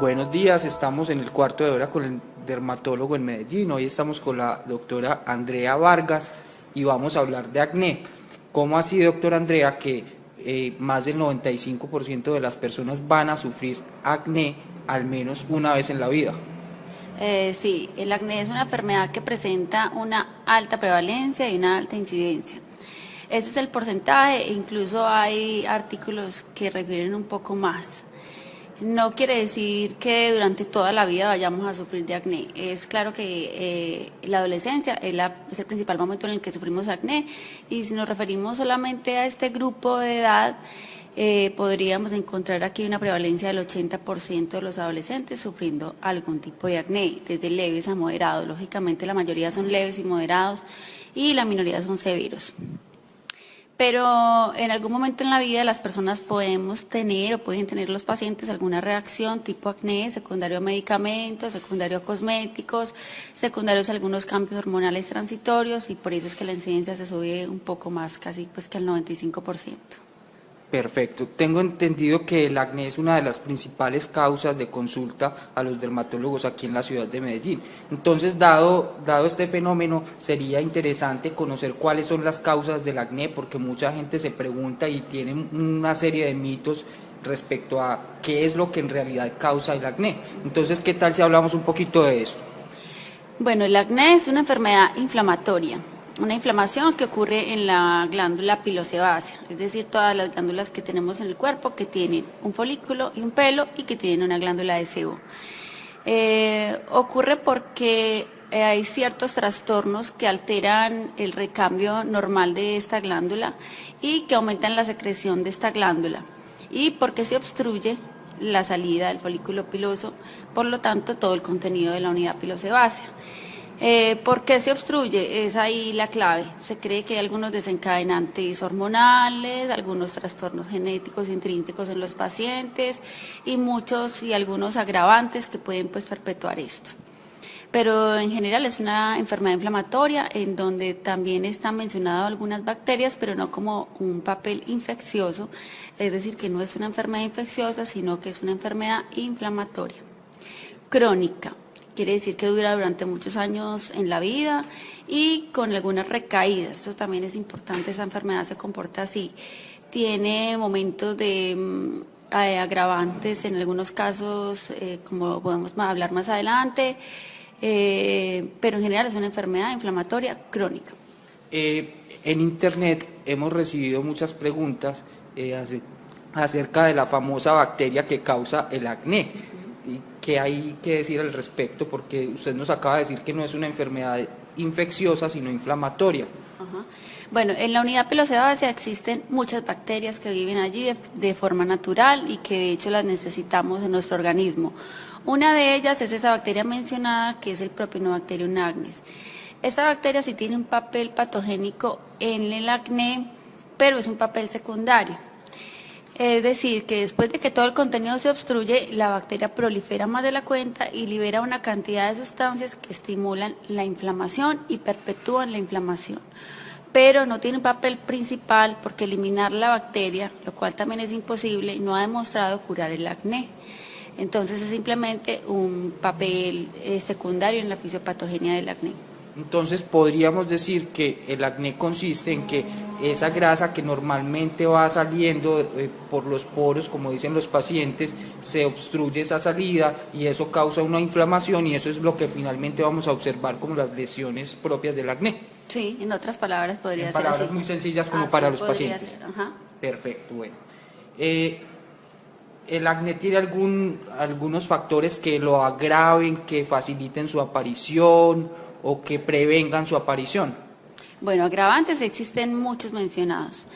Buenos días, estamos en el cuarto de hora con el dermatólogo en Medellín. Hoy estamos con la doctora Andrea Vargas y vamos a hablar de acné. ¿Cómo así, doctora Andrea, que eh, más del 95% de las personas van a sufrir acné al menos una vez en la vida? Eh, sí, el acné es una enfermedad que presenta una alta prevalencia y una alta incidencia. Ese es el porcentaje, incluso hay artículos que refieren un poco más. No quiere decir que durante toda la vida vayamos a sufrir de acné. Es claro que eh, la adolescencia es, es, el principal momento en el que sufrimos acné y si nos referimos solamente a este grupo de edad, eh, podríamos encontrar aquí una prevalencia del 80% de los adolescentes sufriendo algún tipo de acné, desde leves a moderados. Lógicamente la mayoría son leves y moderados y la minoría son severos. Pero en algún momento en la vida las personas podemos tener o pueden tener los pacientes alguna reacción tipo acné, secundario a medicamentos, secundario a cosméticos, secundarios a algunos cambios hormonales transitorios y por eso es que la incidencia se sube un poco más, casi pues que al 95%. Perfecto. Tengo entendido que el acné es una de las principales causas de consulta a los dermatólogos aquí en la ciudad de Medellín. Entonces, dado, dado este fenómeno, sería interesante conocer cuáles son las causas del acné, porque mucha gente se pregunta y tiene una serie de mitos respecto a qué es lo que en realidad causa el acné. Entonces, ¿qué tal si hablamos un poquito de eso? Bueno, el acné es una enfermedad inflamatoria una inflamación que ocurre en la glándula pilosebácea, es decir, todas las glándulas que tenemos en el cuerpo que tienen un folículo y un pelo y que tienen una glándula de sebo. Eh, ocurre porque eh, hay ciertos trastornos que alteran el recambio normal de esta glándula y que aumentan la secreción de esta glándula y porque se obstruye la salida del folículo piloso, por lo tanto todo el contenido de la unidad pilosebácea. Eh, ¿Por qué se obstruye? Es ahí la clave. Se cree que hay algunos desencadenantes hormonales, algunos trastornos genéticos intrínsecos en los pacientes y muchos y algunos agravantes que pueden pues perpetuar esto. Pero en general es una enfermedad inflamatoria en donde también están mencionadas algunas bacterias, pero no como un papel infeccioso, es decir, que no es una enfermedad infecciosa, sino que es una enfermedad inflamatoria. Crónica quiere decir que dura durante muchos años en la vida y con algunas recaídas. Esto también es importante, esa enfermedad se comporta así. Tiene momentos de mm, eh, agravantes en algunos casos, eh, como podemos hablar más adelante, eh, pero en general es una enfermedad inflamatoria crónica. en Internet hemos recibido muchas preguntas acerca de la famosa bacteria que causa el acné qué hay que decir al respecto, porque usted nos acaba de decir que no es una enfermedad infecciosa, sino inflamatoria. Bueno, en la unidad pilosebácea existen muchas bacterias que viven allí de, forma natural y que de hecho las necesitamos en nuestro organismo. Una de ellas es esa bacteria mencionada que es el Propionobacterium agnes. Esta bacteria sí tiene un papel patogénico en el acné, pero es un papel secundario. Es decir, que después de que todo el contenido se obstruye, la bacteria prolifera más de la cuenta y libera una cantidad de sustancias que estimulan la inflamación y perpetúan la inflamación. Pero no tiene un papel principal porque eliminar la bacteria, lo cual también es imposible, no ha demostrado curar el acné. Entonces es simplemente un papel eh, secundario en la fisiopatogenia del acné. Entonces podríamos decir que el acné consiste en que esa grasa que normalmente va saliendo eh, por los poros, como dicen los pacientes, se obstruye esa salida y eso causa una inflamación y eso es lo que finalmente vamos a observar como las lesiones propias del acné. Sí, en otras palabras podría en ser palabras muy sencillas como para los pacientes. Perfecto, bueno. Eh, ¿El acné tiene algún, algunos factores que lo agraven, que faciliten su aparición? O que prevengan su aparición? Bueno, agravantes existen muchos mencionados.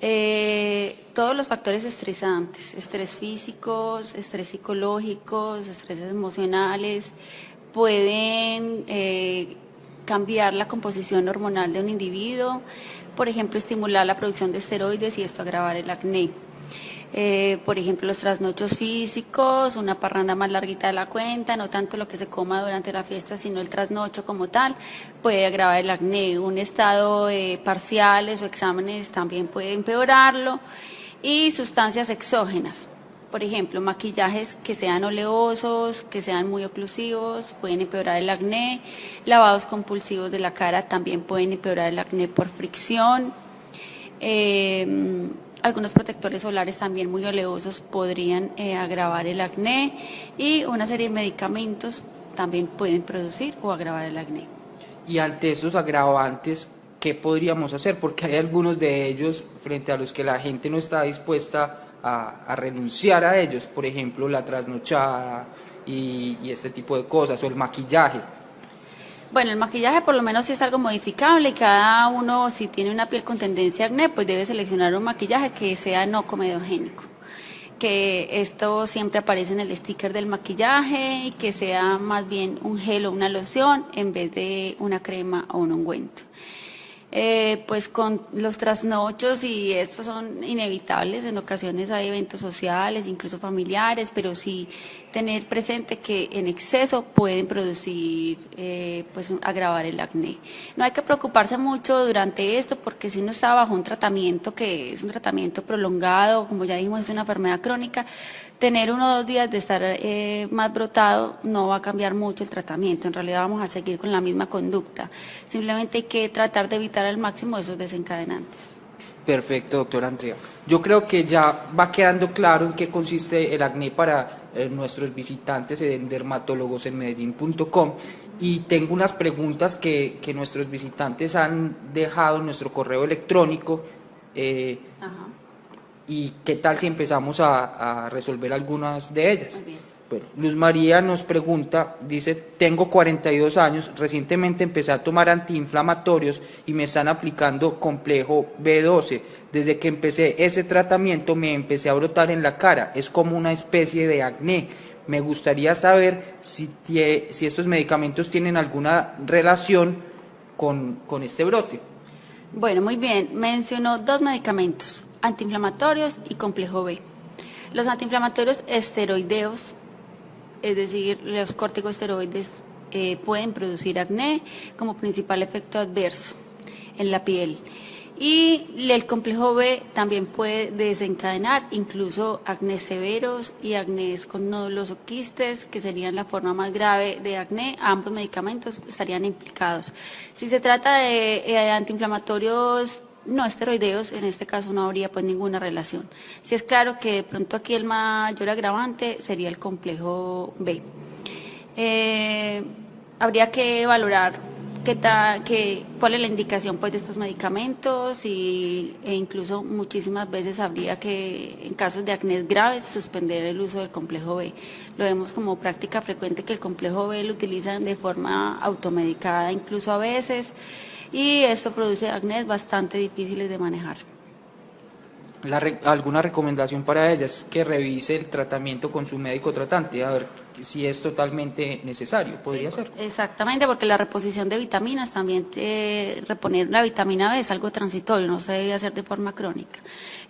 Eh, todos los factores estresantes, estrés físicos, estrés psicológicos, estrés emocionales, pueden eh, cambiar la composición hormonal de un individuo, por ejemplo, estimular la producción de esteroides y esto agravar el acné. Eh, por ejemplo, los trasnochos físicos, una parranda más larguita de la cuenta, no tanto lo que se coma durante la fiesta, sino el trasnocho como tal, puede agravar el acné. Un estado de parciales o exámenes también puede empeorarlo y sustancias exógenas Por ejemplo, maquillajes que sean oleosos, que sean muy oclusivos, pueden empeorar el acné. Lavados compulsivos de la cara también pueden empeorar el acné por fricción. Eh, algunos protectores solares también muy oleosos podrían eh, agravar el acné y una serie de medicamentos también pueden producir o agravar el acné. Y ante esos agravantes, ¿qué podríamos hacer? Porque hay algunos de ellos frente a los que la gente no está dispuesta a, renunciar a ellos, por ejemplo, la trasnochada y, y este tipo de cosas, o el maquillaje. Bueno, el maquillaje por lo menos sí es algo modificable. Cada uno, si tiene una piel con tendencia a acné, pues debe seleccionar un maquillaje que sea no comedogénico. Que esto siempre aparece en el sticker del maquillaje y que sea más bien un gel o una loción en vez de una crema o un ungüento. Eh, pues con los trasnochos y estos son inevitables, en ocasiones hay eventos sociales, incluso familiares, pero sí tener presente que en exceso pueden producir, eh, pues agravar el acné. No hay que preocuparse mucho durante esto porque si uno está bajo un tratamiento que es un tratamiento prolongado, como ya dijimos es una enfermedad crónica, tener uno o dos días de estar eh, más brotado no va a cambiar mucho el tratamiento. En realidad vamos a seguir con la misma conducta. Simplemente hay que tratar de evitar al máximo esos desencadenantes. Perfecto, doctor Andrea. Yo creo que ya va quedando claro en qué consiste el acné para eh, nuestros visitantes en dermatólogos en medellín.com y tengo unas preguntas que, que, nuestros visitantes han dejado en nuestro correo electrónico. Eh, ¿Y qué tal si empezamos a, resolver algunas de ellas? Bueno, Luz María nos pregunta, dice, tengo 42 años, recientemente empecé a tomar antiinflamatorios y me están aplicando complejo B12. Desde que empecé ese tratamiento me empecé a brotar en la cara, es como una especie de acné. Me gustaría saber si, si estos medicamentos tienen alguna relación con, con este brote. Bueno, muy bien, mencionó dos medicamentos, antiinflamatorios y complejo B. Los antiinflamatorios esteroideos, es decir, los corticosteroides, eh, pueden producir acné como principal efecto adverso en la piel. Y el complejo B también puede desencadenar incluso acné severos y acné con nódulos o quistes, que serían la forma más grave de acné. Ambos medicamentos estarían implicados. Si se trata de eh, antiinflamatorios no esteroideos, en este caso no habría pues ninguna relación. Si es claro que de pronto aquí el mayor agravante sería el complejo B. Eh, habría que valorar qué qué, cuál es la indicación pues de estos medicamentos y, e incluso muchísimas veces habría que en casos de acné graves suspender el uso del complejo B. Lo vemos como práctica frecuente que el complejo B lo utilizan de forma automedicada incluso a veces y eso produce acné bastante difíciles de manejar. ¿Alguna recomendación para ellas? Que revise el tratamiento con su médico tratante, a ver si es totalmente necesario, podría ser. Exactamente, porque la reposición de vitaminas también, reponer la vitamina B es algo transitorio, no se debe hacer de forma crónica.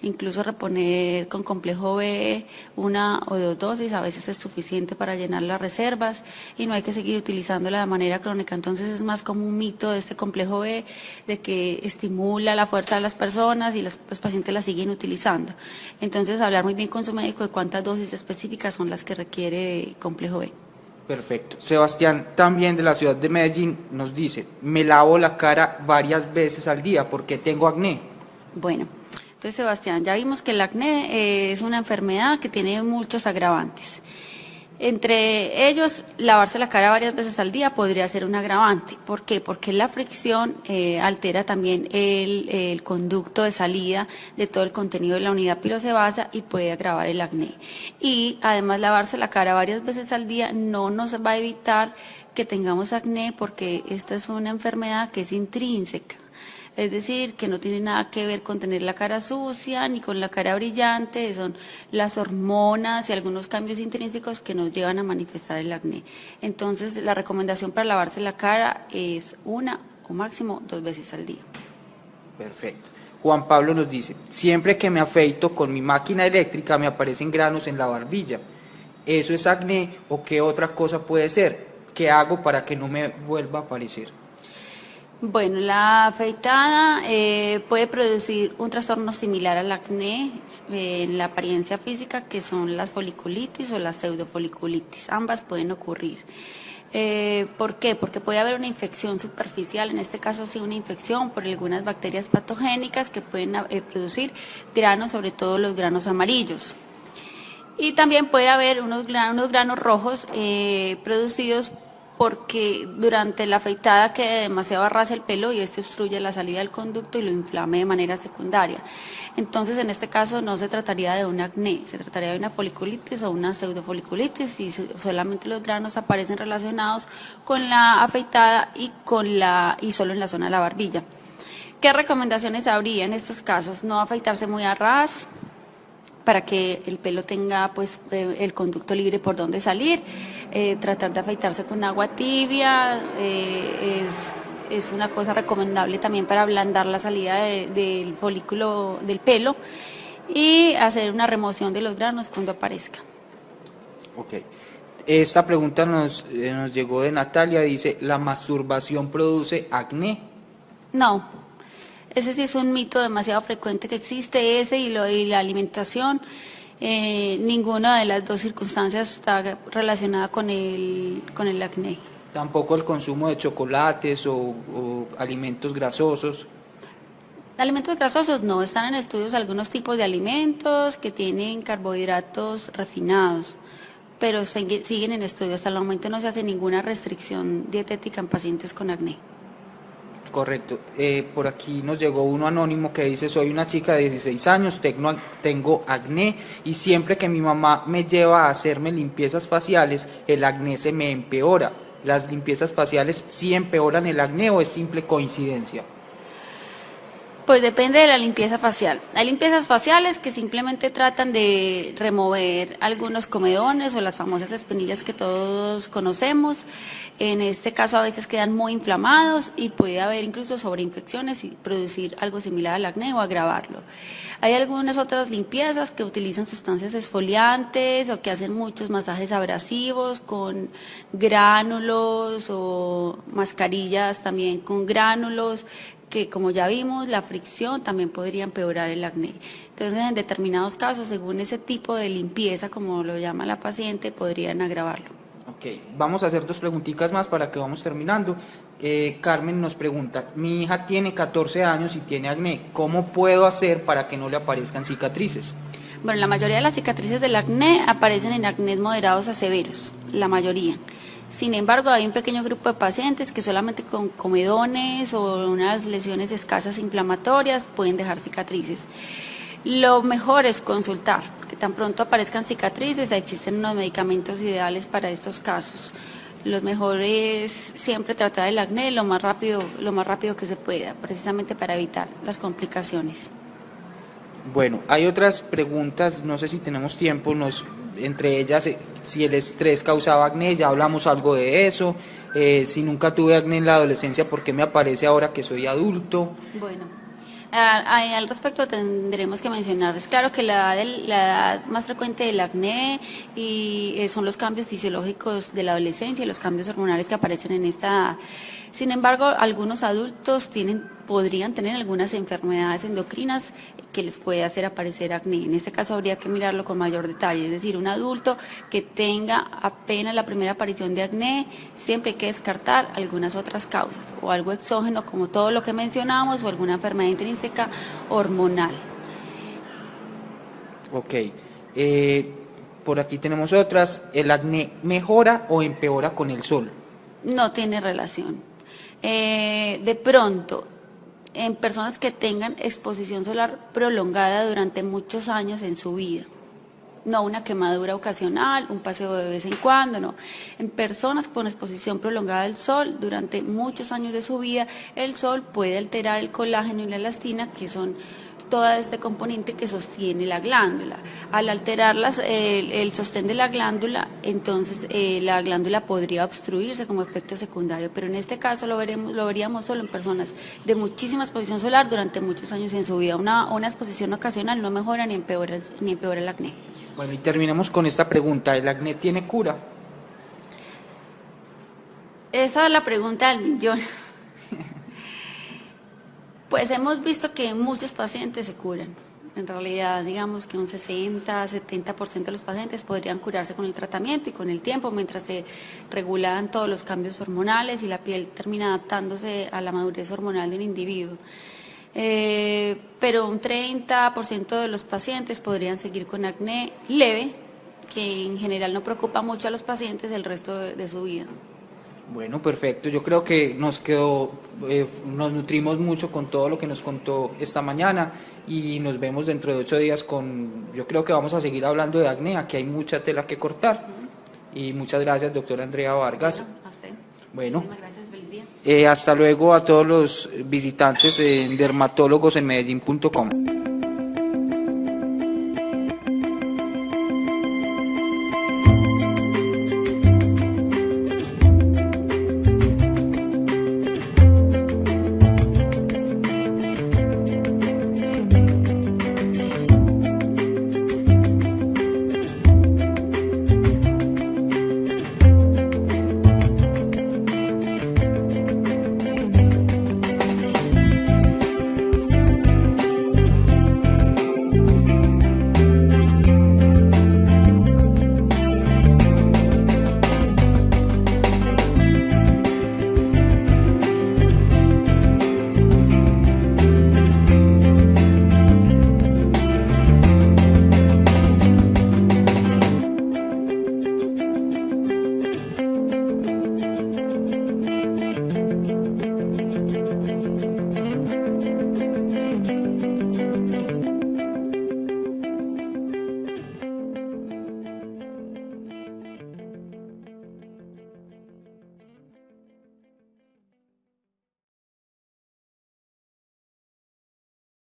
Incluso reponer con complejo B una o dos dosis a veces es suficiente para llenar las reservas y no hay que seguir utilizándola de manera crónica. Entonces es más como un mito de este complejo B de que estimula la fuerza de las personas y los, los pacientes la siguen utilizando. Entonces hablar muy bien con su médico de cuántas dosis específicas son las que requiere complejo B. Perfecto. Sebastián, también de la ciudad de Medellín, nos dice, me lavo la cara varias veces al día porque tengo acné. Bueno, entonces, Sebastián, ya vimos que el acné eh, es una enfermedad que tiene muchos agravantes. Entre ellos, lavarse la cara varias veces al día podría ser un agravante. ¿Por qué? Porque la fricción eh, altera también el, conducto de salida de todo el contenido de la unidad pilosebácea y puede agravar el acné. Y además, lavarse la cara varias veces al día no nos va a evitar que tengamos acné porque esta es una enfermedad que es intrínseca es decir, que no tiene nada que ver con tener la cara sucia ni con la cara brillante, son las hormonas y algunos cambios intrínsecos que nos llevan a manifestar el acné. Entonces, la recomendación para lavarse la cara es una o máximo dos veces al día. Perfecto. Juan Pablo nos dice, siempre que me afeito con mi máquina eléctrica me aparecen granos en la barbilla. ¿Eso es acné o qué otra cosa puede ser? ¿Qué hago para que no me vuelva a aparecer? Bueno, la afeitada eh, puede producir un trastorno similar al acné eh, en la apariencia física, que son las foliculitis o la pseudofoliculitis. Ambas pueden ocurrir. Eh, ¿Por qué? Porque puede haber una infección superficial, en este caso sí una infección por algunas bacterias patogénicas que pueden producir granos, sobre todo los granos amarillos. Y también puede haber unos, unos granos rojos producidos porque durante la afeitada quede demasiado arrasa el pelo y esto obstruye la salida del conducto y lo inflame de manera secundaria. Entonces, en este caso no se trataría de un acné, se trataría de una foliculitis o una pseudofoliculitis y solamente los granos aparecen relacionados con la afeitada y con la y solo en la zona de la barbilla. ¿Qué recomendaciones habría en estos casos? No afeitarse muy a ras, para que el pelo tenga pues eh, el conducto libre por donde salir, eh, tratar de afeitarse con agua tibia, eh, es, una cosa recomendable también para ablandar la salida del folículo del pelo y hacer una remoción de los granos cuando aparezca. Ok. Esta pregunta nos, nos llegó de Natalia, dice, ¿la masturbación produce acné? No, ese sí es un mito demasiado frecuente que existe, ese y, lo, y la alimentación. Eh, ninguna de las dos circunstancias está relacionada con el, con el acné. Tampoco el consumo de chocolates o, alimentos grasosos. Alimentos grasosos no, están en estudios algunos tipos de alimentos que tienen carbohidratos refinados, pero siguen en estudios. Hasta el momento no se hace ninguna restricción dietética en pacientes con acné. Correcto. Eh, por aquí nos llegó uno anónimo que dice, soy una chica de 16 años, tengo, tengo acné y siempre que mi mamá me lleva a hacerme limpiezas faciales, el acné se me empeora. ¿Las limpiezas faciales sí empeoran el acné o es simple coincidencia? Pues depende de la limpieza facial. Hay limpiezas faciales que simplemente tratan de remover algunos comedones o las famosas espinillas que todos conocemos. En este caso a veces quedan muy inflamados y puede haber incluso sobreinfecciones y producir algo similar al acné o agravarlo. Hay algunas otras limpiezas que utilizan sustancias esfoliantes o que hacen muchos masajes abrasivos con gránulos o mascarillas también con gránulos que como ya vimos, la fricción también podría empeorar el acné. Entonces, en determinados casos, según ese tipo de limpieza, como lo llama la paciente, podrían agravarlo. Ok, vamos a hacer dos preguntitas más para que vamos terminando. Eh, Carmen nos pregunta, mi hija tiene 14 años y tiene acné, ¿cómo puedo hacer para que no le aparezcan cicatrices? Bueno, la mayoría de las cicatrices del acné aparecen en acné moderados a severos, la mayoría. Sin embargo, hay un pequeño grupo de pacientes que solamente con comedones o unas lesiones escasas inflamatorias pueden dejar cicatrices. Lo mejor es consultar, que tan pronto aparezcan cicatrices, existen unos medicamentos ideales para estos casos. Lo mejor es siempre tratar el acné lo más rápido, lo más rápido que se pueda, precisamente para evitar las complicaciones. Bueno, hay otras preguntas, no sé si tenemos tiempo, nos entre ellas eh, si el estrés causaba acné, ya hablamos algo de eso, eh, si nunca tuve acné en la adolescencia, ¿por qué me aparece ahora que soy adulto? Bueno, al respecto tendremos que mencionar, es claro que la edad, más frecuente del acné y eh, son los cambios fisiológicos de la adolescencia y los cambios hormonales que aparecen en esta. Sin embargo, algunos adultos tienen, podrían tener algunas enfermedades endocrinas que les puede hacer aparecer acné. En este caso habría que mirarlo con mayor detalle, es decir, un adulto que tenga apenas la primera aparición de acné, siempre hay que descartar algunas otras causas o algo exógeno como todo lo que mencionamos o alguna enfermedad intrínseca hormonal. Ok. Eh, por aquí tenemos otras. ¿El acné mejora o empeora con el sol? No tiene relación. Eh, de pronto, en personas que tengan exposición solar prolongada durante muchos años en su vida. No una quemadura ocasional, un paseo de vez en cuando, no. En personas con exposición prolongada al sol durante muchos años de su vida, el sol puede alterar el colágeno y la elastina, que son todo este componente que sostiene la glándula. Al alterar el, sostén de la glándula, entonces eh, la glándula podría obstruirse como efecto secundario, pero en este caso lo, veremos, lo veríamos solo en personas de muchísima exposición solar durante muchos años en su vida. Una, una exposición ocasional no mejora ni empeora, ni empeora el acné. Bueno, y terminamos con esta pregunta, ¿el acné tiene cura? Esa es la pregunta del millón. Pues hemos visto que muchos pacientes se curan. En realidad, digamos que un 60, 70% de los pacientes podrían curarse con el tratamiento y con el tiempo, mientras se regulan todos los cambios hormonales y la piel termina adaptándose a la madurez hormonal de un individuo. Eh, pero un 30% de los pacientes podrían seguir con acné leve, que en general no preocupa mucho a los pacientes el resto de su vida. Bueno, perfecto. Yo creo que nos quedó, eh, nos nutrimos mucho con todo lo que nos contó esta mañana y nos vemos dentro de ocho días con, yo creo que vamos a seguir hablando de acné, aquí hay mucha tela que cortar. Y muchas gracias, doctora Andrea Vargas. Bueno, a usted. Bueno, gracias, feliz día. eh, hasta luego a todos los visitantes en dermatólogos en Medellín.com.